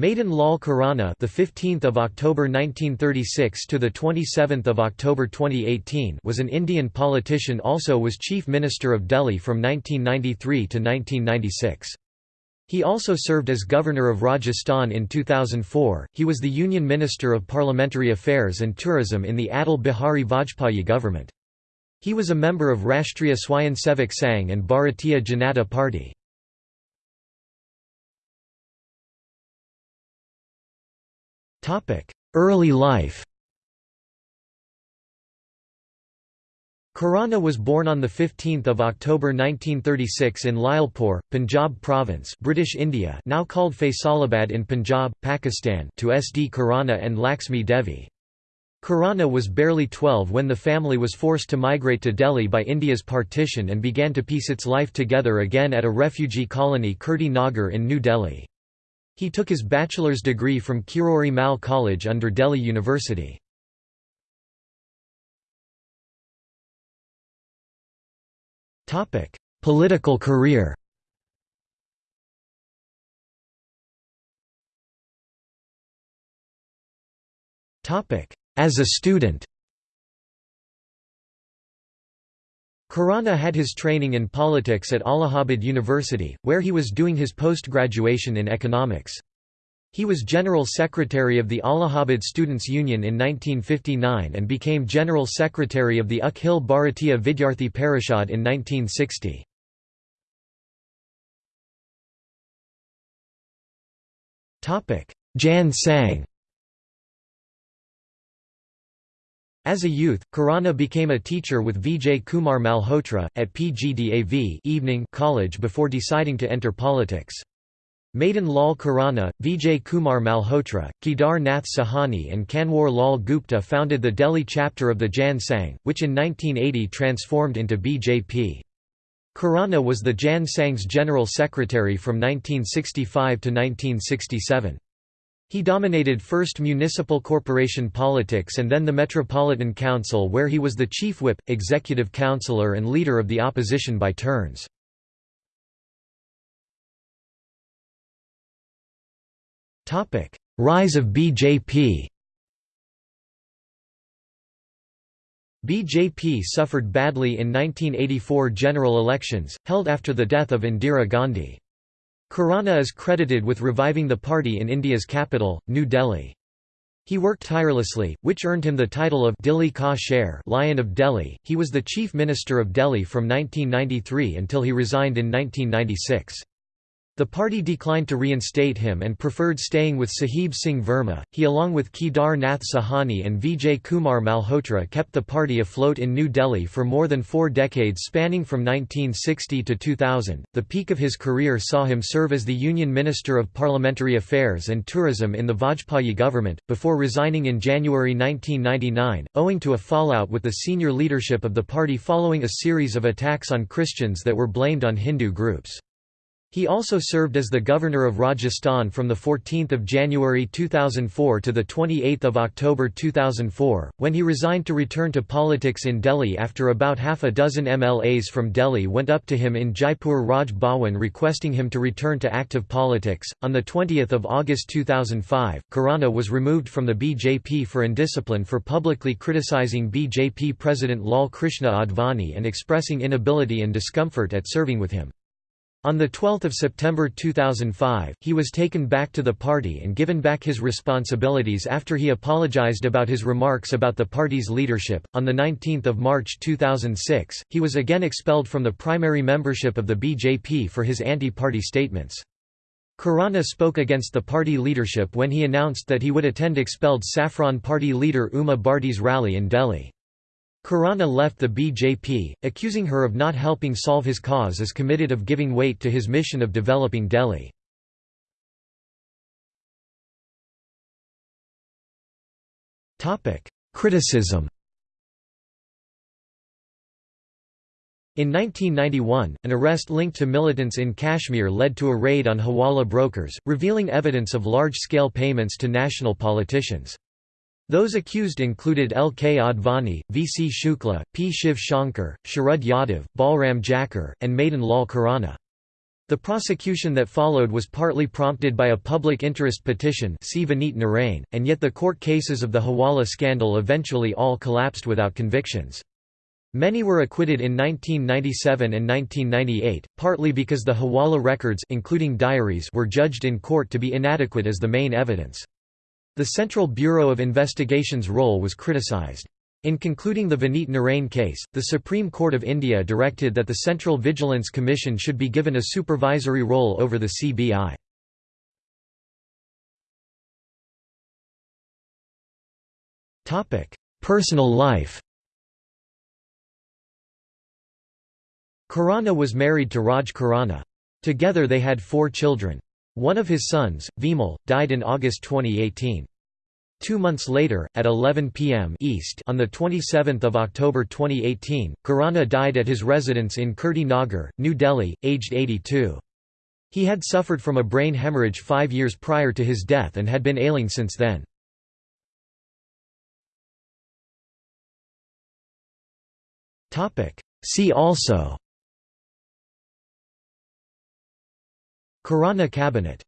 Madan Lal Khurana, the 15th of October 1936 to the 27th of October 2018, was an Indian politician. Also was Chief Minister of Delhi from 1993 to 1996. He also served as Governor of Rajasthan in 2004. He was the Union Minister of Parliamentary Affairs and Tourism in the Atal Bihari Vajpayee government. He was a member of Rashtriya Swayamsevak Sangh and Bharatiya Janata Party. Early life Khurana was born on 15 October 1936 in Lyalpur, Punjab Province British India now called Faisalabad in Punjab, Pakistan to S. D. Khurana and Laxmi Devi. Khurana was barely 12 when the family was forced to migrate to Delhi by India's partition and began to piece its life together again at a refugee colony Kirti Nagar in New Delhi. He took his bachelor's degree from Kirori Mal College under Delhi University. Political career As a student Khurana had his training in politics at Allahabad University, where he was doing his post-graduation in economics. He was General Secretary of the Allahabad Students' Union in 1959 and became General Secretary of the Akhil Bharatiya Vidyarthi Parishad in 1960. Jan Sangh As a youth, Khurana became a teacher with Vijay Kumar Malhotra, at PGDAV evening college before deciding to enter politics. Madan Lal Khurana, Vijay Kumar Malhotra, Kedar Nath Sahani and Kanwar Lal Gupta founded the Delhi chapter of the Jan Sangh, which in 1980 transformed into BJP. Khurana was the Jan Sangh's general secretary from 1965 to 1967. He dominated first municipal corporation politics and then the Metropolitan Council where he was the chief whip, executive councillor and leader of the opposition by turns. Rise of BJP BJP suffered badly in 1984 general elections, held after the death of Indira Gandhi. Khurana is credited with reviving the party in India's capital, New Delhi. He worked tirelessly, which earned him the title of Dilli Ka Sher Lion of Delhi. He was the chief minister of Delhi from 1993 until he resigned in 1996. The party declined to reinstate him and preferred staying with Sahib Singh Verma. He, along with Kedar Nath Sahani and Vijay Kumar Malhotra, kept the party afloat in New Delhi for more than four decades spanning from 1960 to 2000. The peak of his career saw him serve as the Union Minister of Parliamentary Affairs and Tourism in the Vajpayee government, before resigning in January 1999, owing to a fallout with the senior leadership of the party following a series of attacks on Christians that were blamed on Hindu groups. He also served as the Governor of Rajasthan from 14 January 2004 to 28 October 2004, when he resigned to return to politics in Delhi after about half a dozen MLAs from Delhi went up to him in Jaipur Raj Bhawan requesting him to return to active politics. On 20 August 2005, Khurana was removed from the BJP for indiscipline for publicly criticising BJP President Lal Krishna Advani and expressing inability and discomfort at serving with him. On 12 September 2005, he was taken back to the party and given back his responsibilities after he apologized about his remarks about the party's leadership. On 19 March 2006, he was again expelled from the primary membership of the BJP for his anti-party statements. Khurana spoke against the party leadership when he announced that he would attend expelled Saffron Party leader Uma Bharti's rally in Delhi. Khurana left the BJP, accusing her of not helping solve his cause as committed of giving weight to his mission of developing Delhi. Criticism In 1991, an arrest linked to militants in Kashmir led to a raid on Hawala brokers, revealing evidence of large-scale payments to national politicians. Those accused included L. K. Advani, V. C. Shukla, P. Shiv Shankar, Sharad Yadav, Balram Jakhar, and Madan Lal Khurana. The prosecution that followed was partly prompted by a public interest petition and yet the court cases of the Hawala scandal eventually all collapsed without convictions. Many were acquitted in 1997 and 1998, partly because the Hawala records including diaries were judged in court to be inadequate as the main evidence. The Central Bureau of Investigation's role was criticised. In concluding the Vineet Narain case, the Supreme Court of India directed that the Central Vigilance Commission should be given a supervisory role over the CBI. Personal life Khurana was married to Raj Khurana. Together they had four children. One of his sons, Vimal, died in August 2018. Two months later, at 11 p.m. IST on 27 October 2018, Khurana died at his residence in Kirti Nagar, New Delhi, aged 82. He had suffered from a brain hemorrhage five years prior to his death and had been ailing since then. See also Khurana cabinet